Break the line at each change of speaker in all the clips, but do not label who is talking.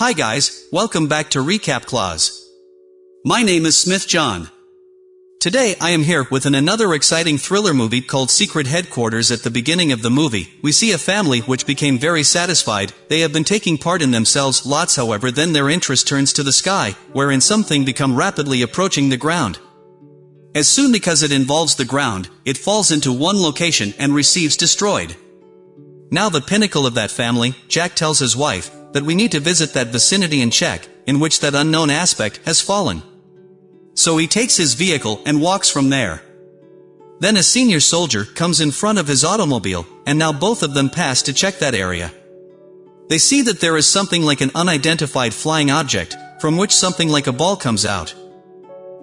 Hi guys, welcome back to Recap Clause. My name is Smith John. Today I am here with an another exciting thriller movie called Secret Headquarters at the beginning of the movie, we see a family which became very satisfied, they have been taking part in themselves lots however then their interest turns to the sky, wherein something become rapidly approaching the ground. As soon because it involves the ground, it falls into one location and receives destroyed. Now the pinnacle of that family, Jack tells his wife, that we need to visit that vicinity and check, in which that unknown aspect has fallen. So he takes his vehicle and walks from there. Then a senior soldier comes in front of his automobile, and now both of them pass to check that area. They see that there is something like an unidentified flying object, from which something like a ball comes out.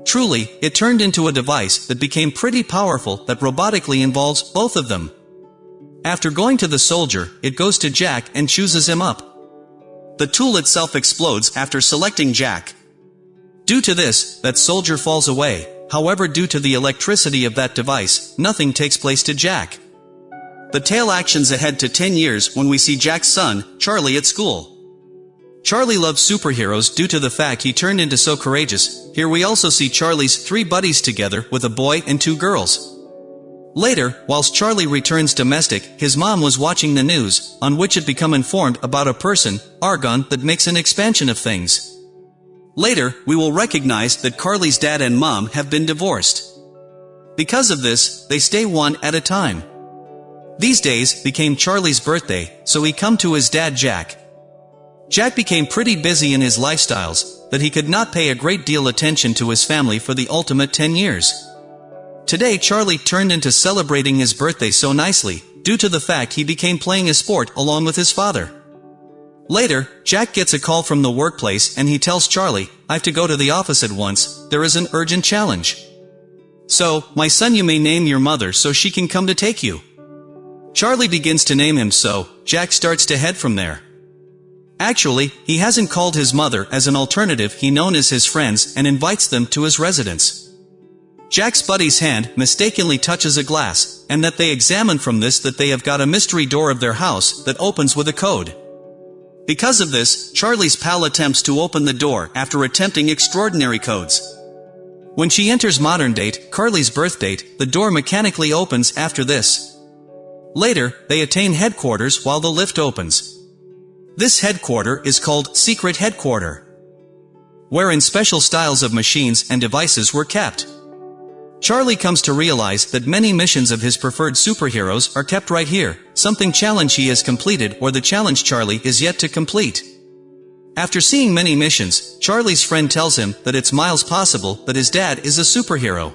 Truly, it turned into a device that became pretty powerful that robotically involves both of them. After going to the soldier, it goes to Jack and chooses him up. The tool itself explodes after selecting Jack. Due to this, that soldier falls away, however due to the electricity of that device, nothing takes place to Jack. The tale actions ahead to 10 years when we see Jack's son, Charlie at school. Charlie loves superheroes due to the fact he turned into so courageous, here we also see Charlie's three buddies together with a boy and two girls. Later, whilst Charlie returns domestic, his mom was watching the news, on which it become informed about a person, Argon, that makes an expansion of things. Later, we will recognize that Carly's dad and mom have been divorced. Because of this, they stay one at a time. These days became Charlie's birthday, so he come to his dad Jack. Jack became pretty busy in his lifestyles, that he could not pay a great deal attention to his family for the ultimate 10 years. Today Charlie turned into celebrating his birthday so nicely, due to the fact he became playing a sport along with his father. Later, Jack gets a call from the workplace and he tells Charlie, I have to go to the office at once, there is an urgent challenge. So, my son you may name your mother so she can come to take you. Charlie begins to name him so, Jack starts to head from there. Actually, he hasn't called his mother as an alternative he known as his friends and invites them to his residence. Jack's buddy's hand mistakenly touches a glass, and that they examine from this that they have got a mystery door of their house that opens with a code. Because of this, Charlie's pal attempts to open the door after attempting extraordinary codes. When she enters modern date, Carly's birth date, the door mechanically opens after this. Later, they attain headquarters while the lift opens. This headquarter is called Secret Headquarter, wherein special styles of machines and devices were kept. Charlie comes to realize that many missions of his preferred superheroes are kept right here, something challenge he has completed or the challenge Charlie is yet to complete. After seeing many missions, Charlie's friend tells him that it's miles possible that his dad is a superhero.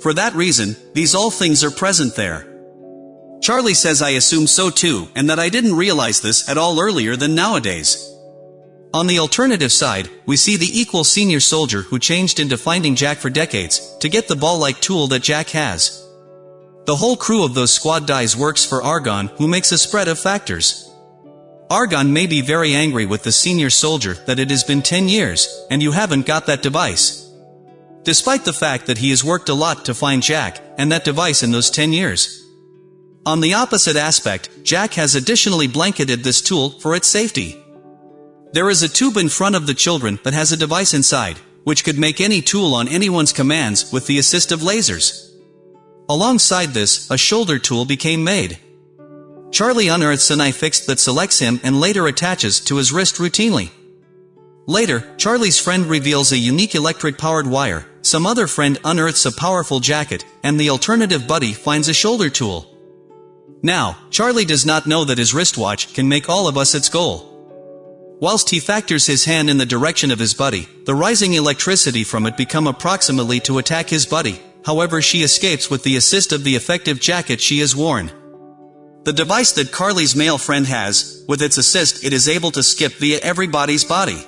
For that reason, these all things are present there. Charlie says I assume so too, and that I didn't realize this at all earlier than nowadays. On the alternative side, we see the equal senior soldier who changed into finding Jack for decades, to get the ball-like tool that Jack has. The whole crew of those squad dies works for Argon who makes a spread of factors. Argon may be very angry with the senior soldier that it has been 10 years, and you haven't got that device. Despite the fact that he has worked a lot to find Jack, and that device in those 10 years. On the opposite aspect, Jack has additionally blanketed this tool for its safety. There is a tube in front of the children that has a device inside, which could make any tool on anyone's commands with the assist of lasers. Alongside this, a shoulder tool became made. Charlie unearths an eye fixed that selects him and later attaches to his wrist routinely. Later, Charlie's friend reveals a unique electric-powered wire, some other friend unearths a powerful jacket, and the alternative buddy finds a shoulder tool. Now, Charlie does not know that his wristwatch can make all of us its goal. Whilst he factors his hand in the direction of his buddy, the rising electricity from it become approximately to attack his buddy, however she escapes with the assist of the effective jacket she has worn. The device that Carly's male friend has, with its assist it is able to skip via everybody's body.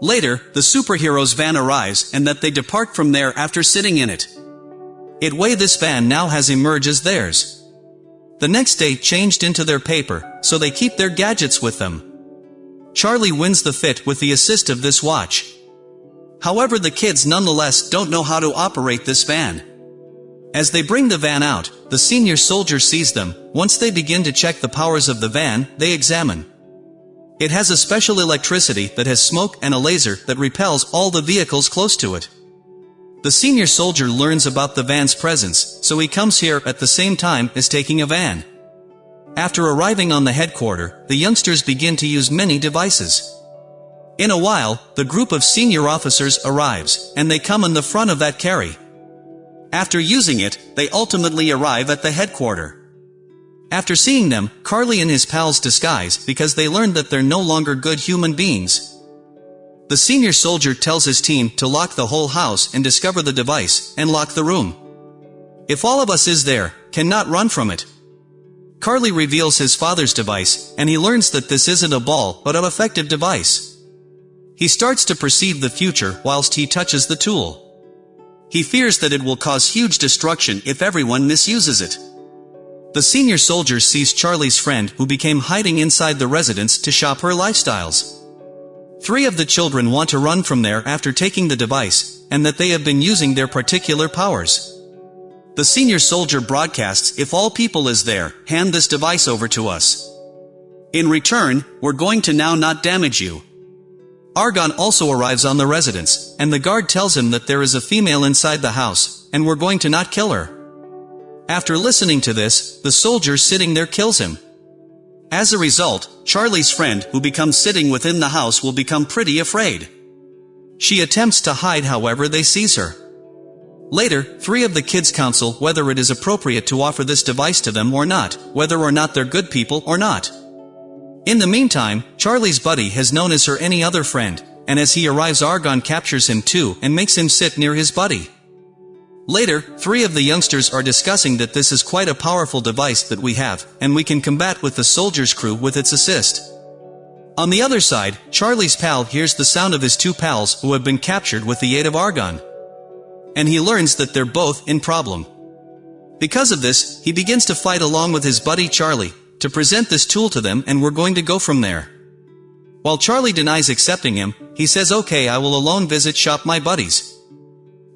Later, the superhero's van arrives and that they depart from there after sitting in it. It way this van now has emerged as theirs. The next day changed into their paper, so they keep their gadgets with them. Charlie wins the fit with the assist of this watch. However the kids nonetheless don't know how to operate this van. As they bring the van out, the senior soldier sees them, once they begin to check the powers of the van, they examine. It has a special electricity that has smoke and a laser that repels all the vehicles close to it. The senior soldier learns about the van's presence, so he comes here at the same time as taking a van. After arriving on the headquarter, the youngsters begin to use many devices. In a while, the group of senior officers arrives, and they come in the front of that carry. After using it, they ultimately arrive at the headquarter. After seeing them, Carly and his pals disguise because they learn that they're no longer good human beings. The senior soldier tells his team to lock the whole house and discover the device, and lock the room. If all of us is there, cannot run from it. Carly reveals his father's device, and he learns that this isn't a ball but an effective device. He starts to perceive the future whilst he touches the tool. He fears that it will cause huge destruction if everyone misuses it. The senior soldier sees Charlie's friend who became hiding inside the residence to shop her lifestyles. Three of the children want to run from there after taking the device, and that they have been using their particular powers. The senior soldier broadcasts, if all people is there, hand this device over to us. In return, we're going to now not damage you. Argon also arrives on the residence, and the guard tells him that there is a female inside the house, and we're going to not kill her. After listening to this, the soldier sitting there kills him. As a result, Charlie's friend who becomes sitting within the house will become pretty afraid. She attempts to hide however they seize her. Later, three of the kids counsel whether it is appropriate to offer this device to them or not, whether or not they're good people or not. In the meantime, Charlie's buddy has known as her any other friend, and as he arrives Argon captures him too and makes him sit near his buddy. Later, three of the youngsters are discussing that this is quite a powerful device that we have, and we can combat with the soldier's crew with its assist. On the other side, Charlie's pal hears the sound of his two pals who have been captured with the aid of Argon. And he learns that they're both in problem. Because of this, he begins to fight along with his buddy Charlie, to present this tool to them and we're going to go from there. While Charlie denies accepting him, he says okay I will alone visit shop my buddies.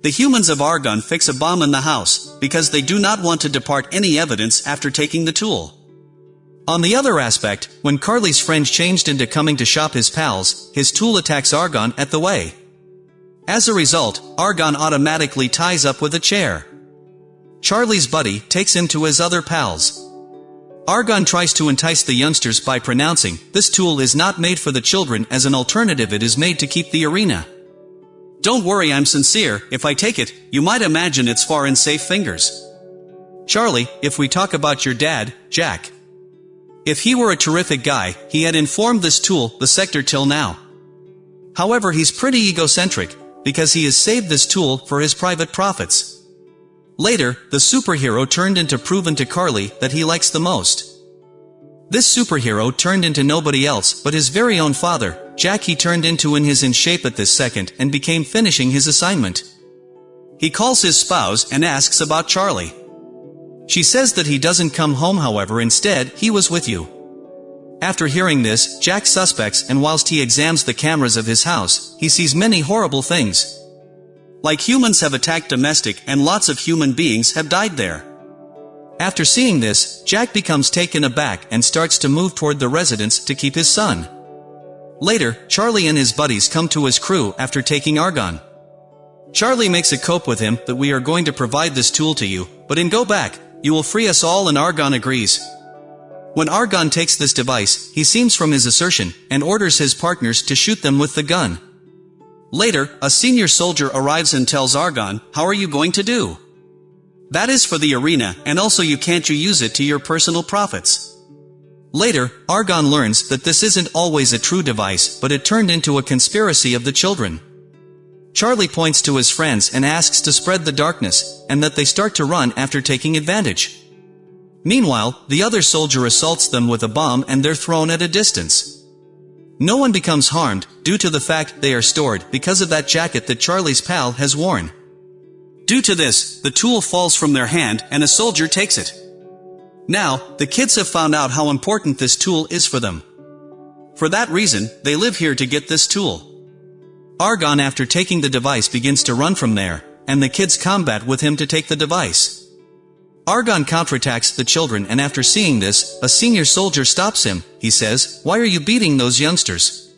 The humans of Argon fix a bomb in the house, because they do not want to depart any evidence after taking the tool. On the other aspect, when Carly's friend changed into coming to shop his pals, his tool attacks Argon at the way. As a result, Argon automatically ties up with a chair. Charlie's buddy takes him to his other pals. Argon tries to entice the youngsters by pronouncing, this tool is not made for the children as an alternative it is made to keep the arena. Don't worry I'm sincere, if I take it, you might imagine it's far in safe fingers. Charlie, if we talk about your dad, Jack. If he were a terrific guy, he had informed this tool, the sector till now. However he's pretty egocentric, because he has saved this tool for his private profits. Later, the superhero turned into proven to Carly that he likes the most. This superhero turned into nobody else but his very own father, Jack he turned into in his in shape at this second and became finishing his assignment. He calls his spouse and asks about Charlie. She says that he doesn't come home however instead, he was with you. After hearing this, Jack suspects and whilst he examines the cameras of his house, he sees many horrible things. Like humans have attacked domestic and lots of human beings have died there. After seeing this, Jack becomes taken aback and starts to move toward the residence to keep his son. Later, Charlie and his buddies come to his crew after taking Argon. Charlie makes a cope with him that we are going to provide this tool to you, but in go back, you will free us all and Argon agrees. When Argon takes this device, he seems from his assertion, and orders his partners to shoot them with the gun. Later, a senior soldier arrives and tells Argon, how are you going to do? That is for the arena, and also you can't you use it to your personal profits. Later, Argon learns that this isn't always a true device, but it turned into a conspiracy of the children. Charlie points to his friends and asks to spread the darkness, and that they start to run after taking advantage. Meanwhile, the other soldier assaults them with a bomb and they're thrown at a distance. No one becomes harmed, due to the fact they are stored because of that jacket that Charlie's pal has worn. Due to this, the tool falls from their hand and a soldier takes it. Now, the kids have found out how important this tool is for them. For that reason, they live here to get this tool. Argon after taking the device begins to run from there, and the kids combat with him to take the device. Argon counterattacks the children and after seeing this, a senior soldier stops him, he says, why are you beating those youngsters?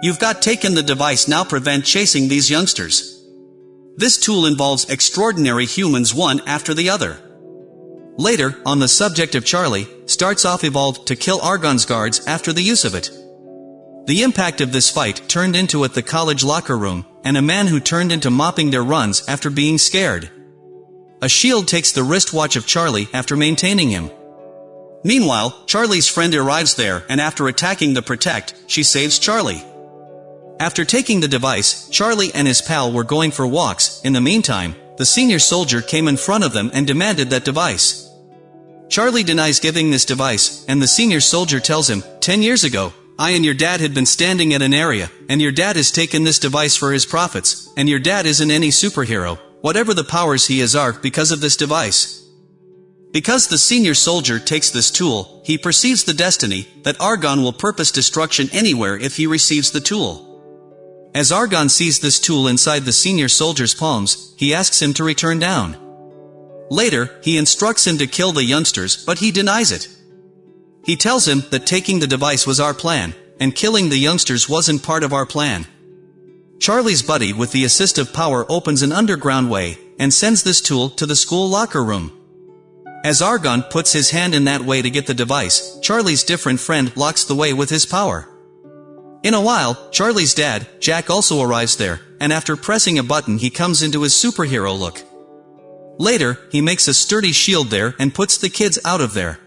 You've got taken the device now prevent chasing these youngsters. This tool involves extraordinary humans one after the other. Later, on the subject of Charlie, starts off evolved to kill Argon's guards after the use of it. The impact of this fight turned into at the college locker room, and a man who turned into mopping their runs after being scared. A shield takes the wristwatch of Charlie after maintaining him. Meanwhile, Charlie's friend arrives there and after attacking the Protect, she saves Charlie. After taking the device, Charlie and his pal were going for walks, in the meantime, the senior soldier came in front of them and demanded that device. Charlie denies giving this device, and the senior soldier tells him, 10 years ago, I and your dad had been standing at an area, and your dad has taken this device for his profits, and your dad isn't any superhero, whatever the powers he is are, because of this device. Because the senior soldier takes this tool, he perceives the destiny, that Argon will purpose destruction anywhere if he receives the tool. As Argon sees this tool inside the senior soldier's palms, he asks him to return down. Later, he instructs him to kill the youngsters, but he denies it. He tells him that taking the device was our plan, and killing the youngsters wasn't part of our plan. Charlie's buddy with the assistive power opens an underground way, and sends this tool to the school locker room. As Argon puts his hand in that way to get the device, Charlie's different friend locks the way with his power. In a while, Charlie's dad, Jack also arrives there, and after pressing a button he comes into his superhero look. Later, he makes a sturdy shield there and puts the kids out of there.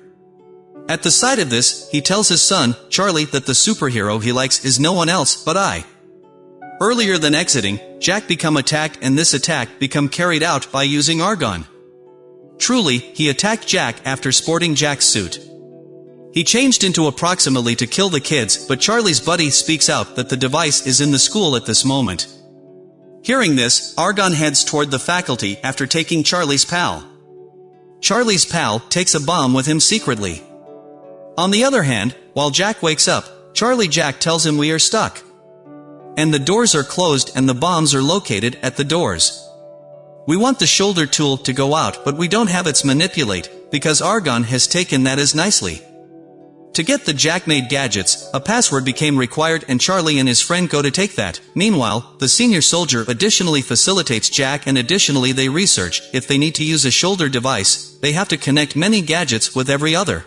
At the sight of this, he tells his son, Charlie, that the superhero he likes is no one else but I. Earlier than exiting, Jack become attacked and this attack become carried out by using Argon. Truly, he attacked Jack after sporting Jack's suit. He changed into approximately to kill the kids, but Charlie's buddy speaks out that the device is in the school at this moment. Hearing this, Argon heads toward the faculty after taking Charlie's pal. Charlie's pal takes a bomb with him secretly. On the other hand, while Jack wakes up, Charlie Jack tells him we are stuck and the doors are closed and the bombs are located at the doors. We want the shoulder tool to go out but we don't have its manipulate, because Argon has taken that as nicely. To get the Jack-made gadgets, a password became required and Charlie and his friend go to take that. Meanwhile, the senior soldier additionally facilitates Jack and additionally they research, if they need to use a shoulder device, they have to connect many gadgets with every other.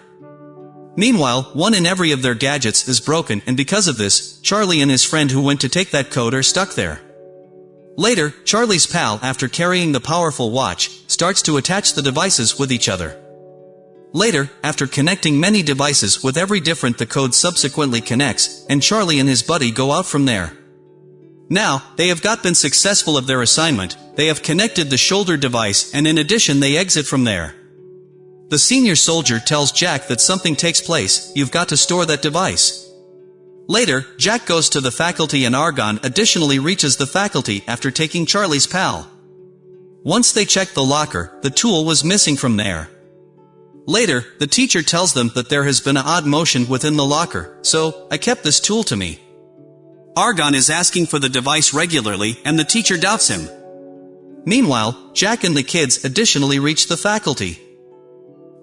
Meanwhile, one in every of their gadgets is broken and because of this, Charlie and his friend who went to take that code are stuck there. Later, Charlie's pal, after carrying the powerful watch, starts to attach the devices with each other. Later, after connecting many devices with every different the code subsequently connects, and Charlie and his buddy go out from there. Now, they have got been successful of their assignment, they have connected the shoulder device and in addition they exit from there. The senior soldier tells Jack that something takes place, you've got to store that device. Later, Jack goes to the faculty and Argon additionally reaches the faculty after taking Charlie's pal. Once they check the locker, the tool was missing from there. Later, the teacher tells them that there has been an odd motion within the locker, so, I kept this tool to me. Argon is asking for the device regularly and the teacher doubts him. Meanwhile, Jack and the kids additionally reach the faculty.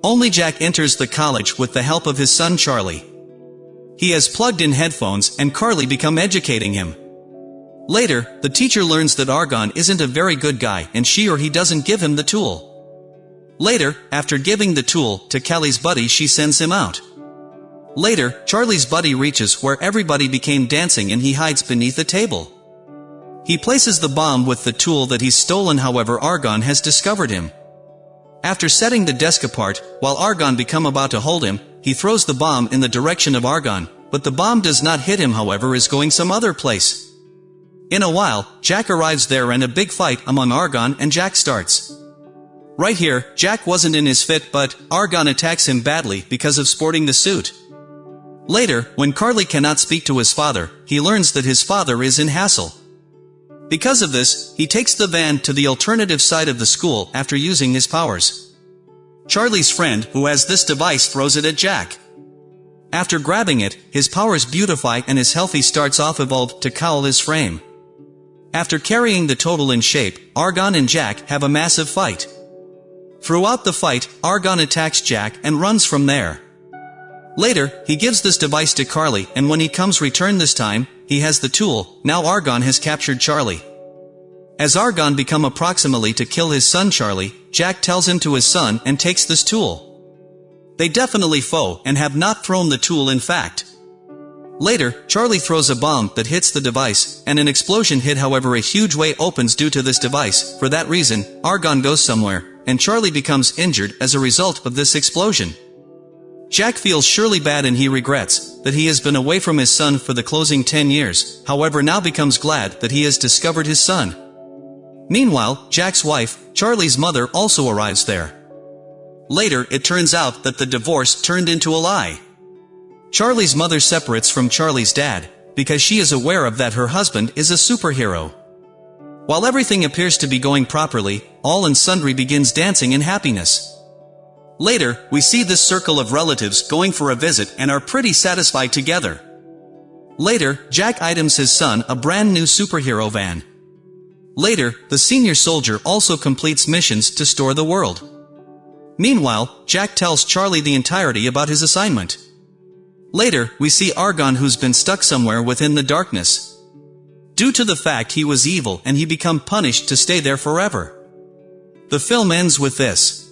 Only Jack enters the college with the help of his son Charlie. He has plugged in headphones and Carly become educating him. Later, the teacher learns that Argon isn't a very good guy and she or he doesn't give him the tool. Later, after giving the tool to Kelly's buddy she sends him out. Later, Charlie's buddy reaches where everybody became dancing and he hides beneath a table. He places the bomb with the tool that he's stolen however Argon has discovered him. After setting the desk apart, while Argon become about to hold him, he throws the bomb in the direction of Argon, but the bomb does not hit him however is going some other place. In a while, Jack arrives there and a big fight among Argon and Jack starts. Right here, Jack wasn't in his fit but, Argon attacks him badly because of sporting the suit. Later, when Carly cannot speak to his father, he learns that his father is in hassle. Because of this, he takes the van to the alternative side of the school after using his powers. Charlie's friend, who has this device throws it at Jack. After grabbing it, his powers beautify and his healthy starts off evolved to cowl his frame. After carrying the total in shape, Argon and Jack have a massive fight. Throughout the fight, Argon attacks Jack and runs from there. Later, he gives this device to Carly and when he comes return this time, he has the tool, now Argon has captured Charlie. As Argon become approximately to kill his son Charlie, Jack tells him to his son and takes this tool. They definitely foe and have not thrown the tool in fact. Later, Charlie throws a bomb that hits the device, and an explosion hit however a huge way opens due to this device, for that reason, Argon goes somewhere, and Charlie becomes injured as a result of this explosion. Jack feels surely bad and he regrets that he has been away from his son for the closing 10 years, however now becomes glad that he has discovered his son. Meanwhile, Jack's wife, Charlie's mother also arrives there. Later, it turns out that the divorce turned into a lie. Charlie's mother separates from Charlie's dad, because she is aware of that her husband is a superhero. While everything appears to be going properly, all and sundry begins dancing in happiness. Later, we see this circle of relatives going for a visit and are pretty satisfied together. Later, Jack items his son a brand new superhero van. Later, the senior soldier also completes missions to store the world. Meanwhile, Jack tells Charlie the entirety about his assignment. Later, we see Argon who's been stuck somewhere within the darkness. Due to the fact he was evil and he become punished to stay there forever. The film ends with this.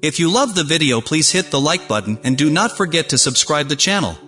If you love the video please hit the like button and do not forget to subscribe the channel.